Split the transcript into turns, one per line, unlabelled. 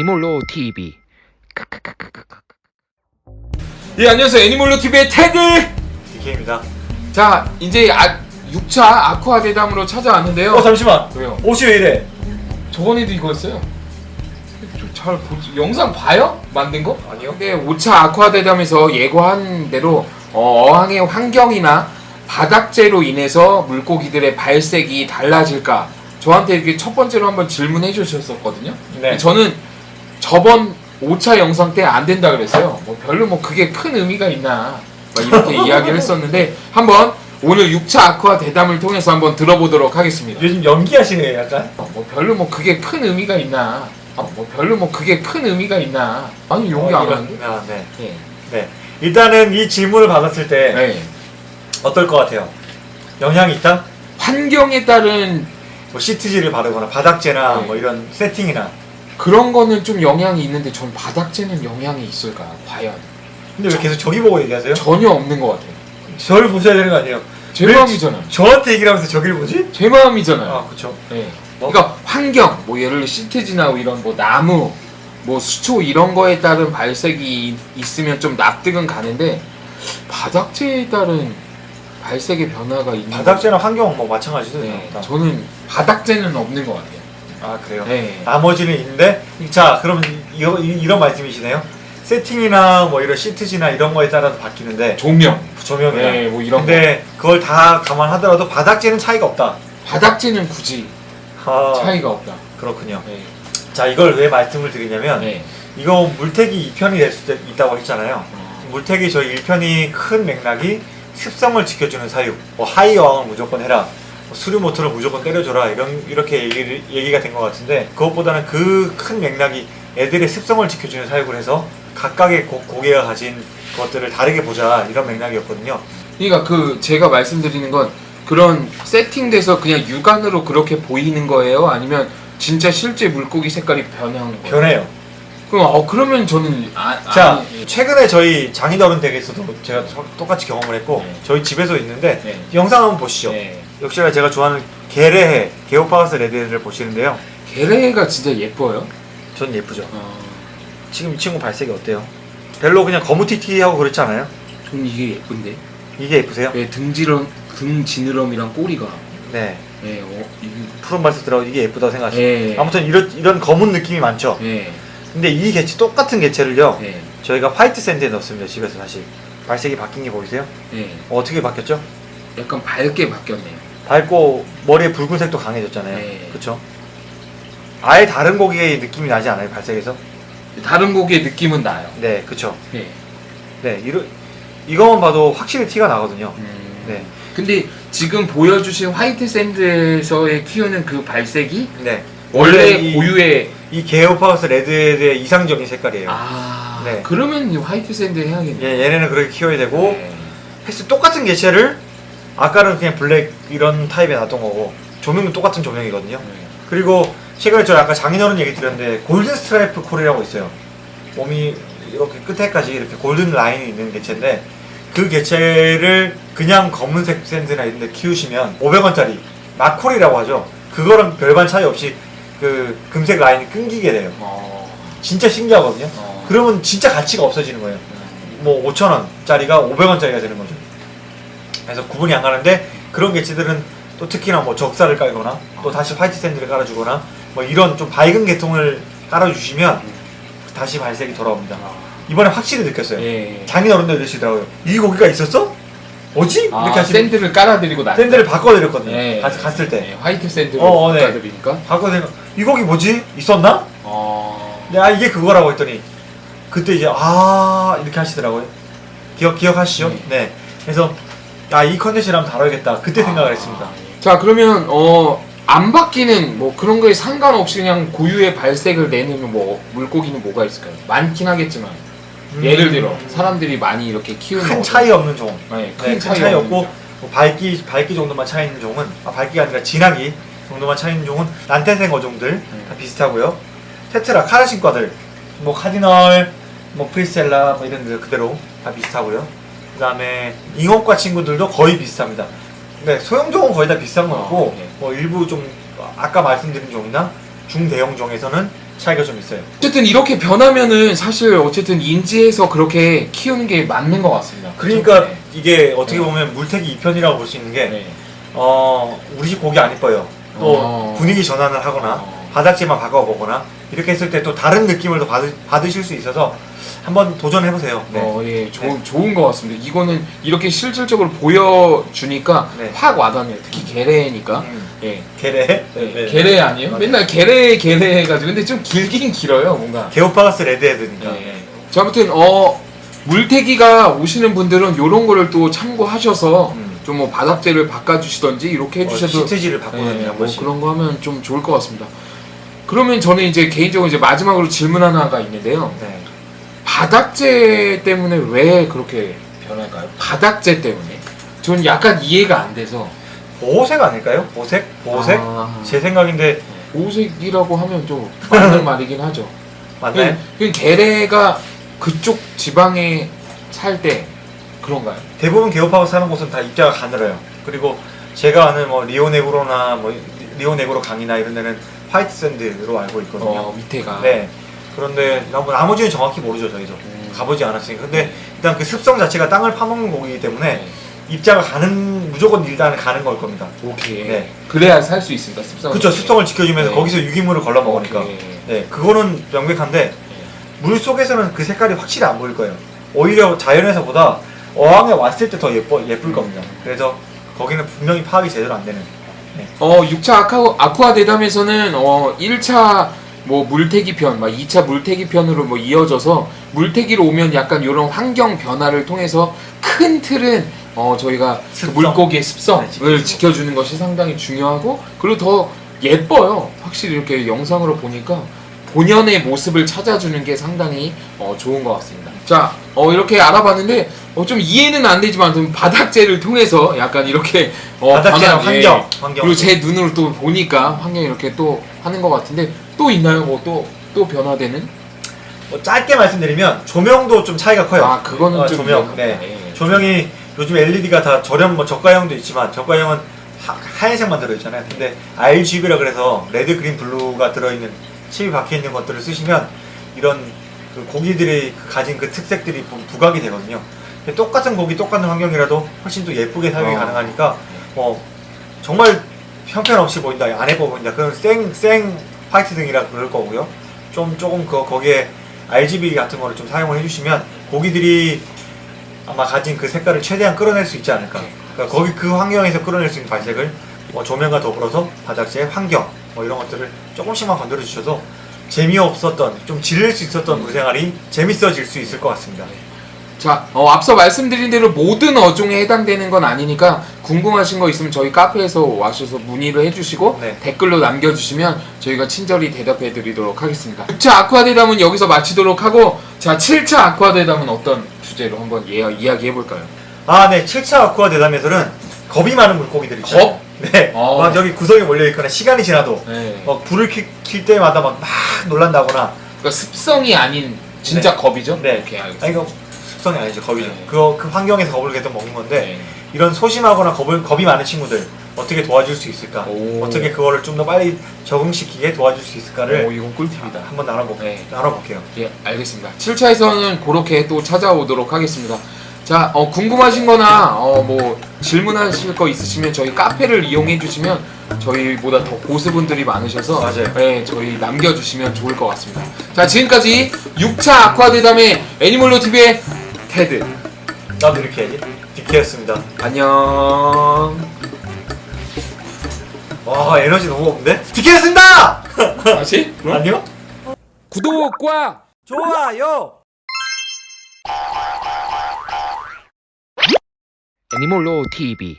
애니몰로 TV.
예 안녕하세요 애니몰로 TV의 테드.
DK입니다.
자 이제 아, 6차 아쿠아 대담으로 찾아왔는데요.
어 잠시만.
왜요?
옷이 왜 이래?
저번에도 이거였어요. 좀잘 보지 영상 봐요? 만든 거?
아니요.
근데 5차 아쿠아 대담에서 예고한 대로 어, 어항의 환경이나 바닥재로 인해서 물고기들의 발색이 달라질까? 저한테 이렇게 첫 번째로 한번 질문해 주셨었거든요.
네.
저는 저번 5차 영상 때 안 된다 그랬어요. 뭐 별로 뭐 그게 큰 의미가 있나 막 이렇게 이야기를 했었는데 한번 오늘 6차 아쿠아 대담을 통해서 한번 들어보도록 하겠습니다.
요즘 연기하시네 약간.
어, 뭐 별로 뭐 그게 큰 의미가 있나? 아, 뭐 별로 뭐 그게 큰 의미가 있나? 아니 용기
어,
안 하는데?
아, 네.
예.
네. 일단은 이 질문을 받았을 때
네.
어떨 것 같아요? 영향이 있다?
환경에 따른
뭐 시트지를 바르거나 바닥재나
네.
뭐 이런 세팅이나.
그런 거는 좀 영향이 있는데 전 바닥재는 영향이 있을까? 과연
근데 왜 계속 저기 보고 얘기하세요?
전혀 없는 것 같아요.
저를 보셔야 되는 거 아니에요?
제
왜
마음이잖아요.
저한테 얘기를 하면서 저기를 보지?
제 마음이잖아요.
아 그쵸.
예.
뭐?
그러니까 환경, 뭐 예를 들어 시트지나 이런 뭐 나무, 뭐 수초 이런 거에 따른 발색이 있으면 좀 납득은 가는데 바닥재에 따른 발색의 변화가 있는
바닥재나 환경 뭐 마찬가지죠.
거- 네,
다.
저는 바닥재는 없는 것 같아요.
아 그래요.
네.
나머지는 있는데 자 그럼 이, 이, 이 런 말씀이시네요. 세팅이나 뭐 이런 시트지나 이런 거에 따라서 바뀌는데
조명,
조명이나
네, 뭐 이런 거.
근데 그걸 다 감안하더라도 바닥재는 차이가 없다.
바닥재는 굳이
아,
차이가 없다.
그렇군요.
네.
자 이걸 왜 말씀을 드리냐면
네.
이거 물테기 2편이 될 수도 있다고 했잖아요.
어,
물테기 저희 1편이 큰 맥락이 습성을 지켜주는 사육, 뭐 하이 어항을 무조건 해라, 뭐 수류 모터를 무조건 때려줘라 이런 이렇게 얘기를, 얘기가 된 것 같은데 그것보다는 그 큰 맥락이 애들의 습성을 지켜주는 사육을 해서 각각의 고, 고기가 가진 것들을 다르게 보자 이런 맥락이었거든요.
그러니까 그 제가 말씀드리는 건 그런 세팅돼서 그냥 육안으로 그렇게 보이는 거예요? 아니면 진짜 실제 물고기 색깔이 변한 거예요?
변해요.
그럼 어 그러면 저는 아,
자
아니,
최근에 저희 장인어른 댁에서도 제가 저- 똑같이 경험을 했고
네.
저희 집에서 있는데
네.
영상 한번 보시죠.
네.
역시나 제가 좋아하는 게레해 게오파우스 레드를 보시는데요.
게레가 진짜 예뻐요.
전 예쁘죠.
어,
지금 이 친구 발색이 어때요? 별로 그냥 거무튀튀하고 그렇지 않아요?
전 이게 예쁜데.
이게 예쁘세요?
왜 등지름 등 지느러미랑 꼬리가.
네.
예, 어, 이게.
푸른 발색 들어가고 이게 예쁘다고 생각하시죠?
예.
아무튼 이런 이런 검은 느낌이 많죠.
예.
근데 이 개체 똑같은 개체를요.
예.
저희가 화이트 샌드에 넣었습니다. 집에서 다시 발색이 바뀐 게 보이세요?
예.
어떻게 바뀌었죠?
약간 밝게 바뀌었네요.
밝고 머리에 붉은색도 강해졌잖아요.
네.
그렇죠? 아예 다른 고기의 느낌이 나지 않아요? 발색에서?
다른 고기의 느낌은 나요.
네, 그렇죠.
예.
네, 이러, 이거만 봐도 확실히 티가 나거든요.
음.
네,
근데 지금 보여주신 white sand에서의 키우는 그 발색이
네.
원래
이-
고유의
이 Geophagus red head의 이상적인 색깔이에요.
아
네.
그러면 이 white sand 해야겠네.
예, 얘네는 그렇게 키워야 되고
네.
헬스 똑같은 개체를 아까는 그냥 black 이런 타입에 놨던 거고 조명도 똑같은 조명이거든요.
네.
그리고 최근에 저 아까 장인어른 얘기 드렸는데 golden stripe cory라고 있어요. 몸이 이렇게 끝에까지 이렇게 골든 라인이 있는 개체인데 그 개체를 그냥 검은색 샌드나 이런 데 키우시면 500원짜리 마콜이라고 하죠. 그거랑 별반 차이 없이 그 금색 라인이 끊기게 돼요.
어.
진짜 신기하거든요.
어.
그러면 진짜 가치가 없어지는 거예요. 뭐 5천원짜리가 500원짜리가 되는 거죠. 그래서 구분이 안 가는데 그런 개체들은 또 특히나 뭐 적사를 깔거나 또 다시 화이트 샌드를 깔아주거나 뭐 이런 좀 밝은 계통을 깔아주시면 다시 발색이 돌아옵니다. 이번에 확실히 느꼈어요.
예.
장인어른들 이러시더라고요. 이 고기가 있었어? 뭐지? 이렇게
아,
하시면
sand를 깔아드리고 나.
sand를 바꿔드렸거든요.
예.
갔- 갔을 때.
예, white sand로
어, 어, 네.
바꿔드리니까.
바꿔드리면 이 고기 뭐지? 있었나?
어.
네, 아 이게 그거라고 했더니 그때 이제 아 이렇게 하시더라고요. 기억 기억하시죠?
네.
네. 그래서 아이 컨텐츠 한번 다뤄야겠다. 그때 생각을 했습니다.
자 그러면 어. 안 바뀌는 뭐 그런 거에 상관없이 그냥 고유의 발색을 내는 뭐 물고기는 뭐가 있을까요? 많긴 하겠지만 예를 들어 사람들이 많이 이렇게 키우는
음. 큰
어떤-
차이 없는 종.
네,
네, 큰큰
차이,
차이, 없고 뭐 밝기 밝기 정도만 차이 있는 종은 아 밝기가 아니라 진하기 정도만 차이 있는 종은 난태생 어종들
음.
다 비슷하고요. 테트라 카라신과들 뭐 카디널 뭐 프리스텔라 뭐 이런 데 그대로 다 비슷하고요. 그 다음에 잉어과 친구들도 거의 비슷합니다. 네, 소형종은 거의 다 비슷한 것 같고
네.
뭐 일부 좀 아까 말씀드린 종이나 중대형 종에서는 차이가 좀 있어요.
어쨌든 이렇게 변하면은 사실 어쨌든 인지해서 그렇게 키우는 게 맞는 것 같습니다.
그러니까
네.
이게 어떻게
네.
보면 물태기 2편이라고 볼 수 있는 게
네.
어, 우리 집 고기 안 이뻐요. 또
어.
분위기 전환을 하거나
어.
바닥재만 바꿔보거나 이렇게 했을 때 또 다른 느낌을 더 받으, 받으실 수 있어서 한번 도전해보세요. 네.
어, 예, 좋은, 좋은 것 같습니다. 이거는 이렇게 실질적으로 보여주니까
네.
확 와닿네요. 특히 게레니까.
음,
예.
게레? 네,
네,
네.
게레 아니에요?
맞아요.
맨날 게레 게레 해가지고 근데 좀 길긴 길어요 뭔가.
게오파가스 레드헤드니까.
예. 자 아무튼 어 물태기가 오시는 분들은 요런 거를 또 참고하셔서
음.
좀뭐 바닥재를 바꿔주시던지 이렇게
어,
해주셔도
시트지를 바꾸는
예,
한
뭐. 그런 거 하면 좀 좋을 것 같습니다. 그러면 저는 이제 개인적으로 이제 마지막으로 질문 하나가 있는데요.
네.
바닥재 때문에 왜 그렇게 변할까요? 바닥재 때문에? 전 약간 이해가 안 돼서.
보호색 아닐까요? 보색? 보호색?
아,
제 생각인데
보색이라고 하면 좀 맞는 말이긴 하죠.
맞나요?
그 게레가 그쪽 지방에 살 때 그런가요?
대부분 게오파가스 사는 곳은 다 입자가 가늘어요. 그리고 제가 아는 뭐 리오네그로나 뭐 리오네그로 강이나 이런 데는 white sand로 알고 있거든요.
어 밑에가.
네. 그런데 나머- 나머지는 정확히 모르죠 저희도
음.
가보지 않았으니까. 근데 일단 그 습성 자체가 땅을 파먹는 고기이기 때문에
네.
입자가 가는 무조건 일단은 가는 걸 겁니다.
오케이.
네.
그래야 살 수 있습니다. 습성.
그렇죠. 습성을 지켜주면서
네.
거기서 유기물을 걸러 먹으니까.
오케이.
네, 그거는 명백한데 물 속에서는 그 색깔이 확실히 안 보일 거예요. 오히려 자연에서보다 어항에 왔을 때 더 예뻐 예쁠 겁니다. 그래서 거기는 분명히 파악이 제대로 안 되는.
어 6차 아쿠아, 아쿠아 대담에서는 어 1차 뭐 물태기 편, 막 2차 물태기 편으로 뭐 이어져서 물태기로 오면 약간 이런 환경 변화를 통해서 큰 틀은 어 저희가 그
습성.
물고기의 습성을
네.
지켜주는 것이 상당히 중요하고 그리고 더 예뻐요. 확실히 이렇게 영상으로 보니까 본연의 모습을 찾아주는 게 상당히 어, 좋은 것 같습니다. 자, 어, 이렇게 알아봤는데 어, 좀 이해는 안 되지만 좀 바닥재를 통해서 약간 이렇게 어,
바닥재나
변한, 예.
환경, 환경.
그리고 제 눈으로 또 보니까 환경이 이렇게 또 하는 것 같은데 또 있나요? 뭐또또 변화되는?
뭐 짧게 말씀드리면 조명도 좀 차이가 커요.
아 그거는
어,
좀
조명. 네.
예.
조명이 요즘 LED가 다 저렴 뭐 저가형도 있지만 저가형은 하, 하얀색만 들어있잖아요. 근데 RGB라 그래서 red, green, blue가 들어있는 칩이 박혀 있는 것들을 쓰시면 이런 그 고기들이 그 가진 그 특색들이 부- 부각이 되거든요. 똑같은 고기, 똑같은 환경이라도 훨씬 또 예쁘게 사용이
어.
가능하니까 어, 정말 형편없이 보인다, 안 예뻐 보인다. 그런 생, 생 화이트 등이라 그럴 거고요. 좀 조금 그 거기에 RGB 같은 거를 좀 사용을 해주시면 고기들이 아마 가진 그 색깔을 최대한 끌어낼 수 있지 않을까. 그러니까 거기 그 환경에서 끌어낼 수 있는 발색을 뭐 조명과 더불어서 바닥재 환경 뭐 이런 것들을 조금씩만 건드려 주셔도 재미없었던 좀 질릴 수 있었던 물 생활이 재밌어질 수 있을 것 같습니다.
자, 어, 앞서 말씀드린 대로 모든 어종에 해당되는 건 아니니까 궁금하신 거 있으면 저희 카페에서 와셔서 문의를 해주시고
네.
댓글로 남겨주시면 저희가 친절히 대답해 드리도록 하겠습니다. 6차 아쿠아 대담은 여기서 마치도록 하고 자, 7차 아쿠아 대담은 어떤 주제로 한번 예, 이야기해 볼까요?
아, 네. 7차 아쿠아 대담에서는 겁이 많은 물고기들이 있어요.
겁?
네.
어.
막 여기 구석에 몰려 있거나 시간이 지나도
네.
막 불을 킬, 킬 때마다 막, 막 놀란다거나
그러니까 습성이 아닌 진짜
네.
겁이죠?
네.
오케이, 알겠습니다.
아니 습성이 아니죠 겁이죠.
네.
그, 그 환경에서 겁을 계속 먹는 건데
네.
이런 소심하거나 겁을, 겁이 많은 친구들 어떻게 도와줄 수 있을까?
오.
어떻게 그거를 좀 더 빨리 적응시키게 도와줄 수 있을까를
오, 이건 꿀팁이다.
한번 나눠볼,
네.
나눠볼게요.
예, 알겠습니다. 7차에서는 그렇게 또 찾아오도록 하겠습니다. 자, 어, 궁금하신 거나, 어, 뭐, 질문하실 거 있으시면 저희 카페를 이용해 주시면 저희보다 더 고수분들이 많으셔서,
맞아요.
예, 저희 남겨주시면 좋을 것 같습니다. 자, 지금까지 6차 아쿠아대담의 애니멀로 TV의 테드.
나도 이렇게 해야지. 디케였습니다.
안녕.
와 에너지 너무 없는데? 디케였습니다!
다시? 그럼?
아니요?
구독과
좋아요!
애니멀로 TV.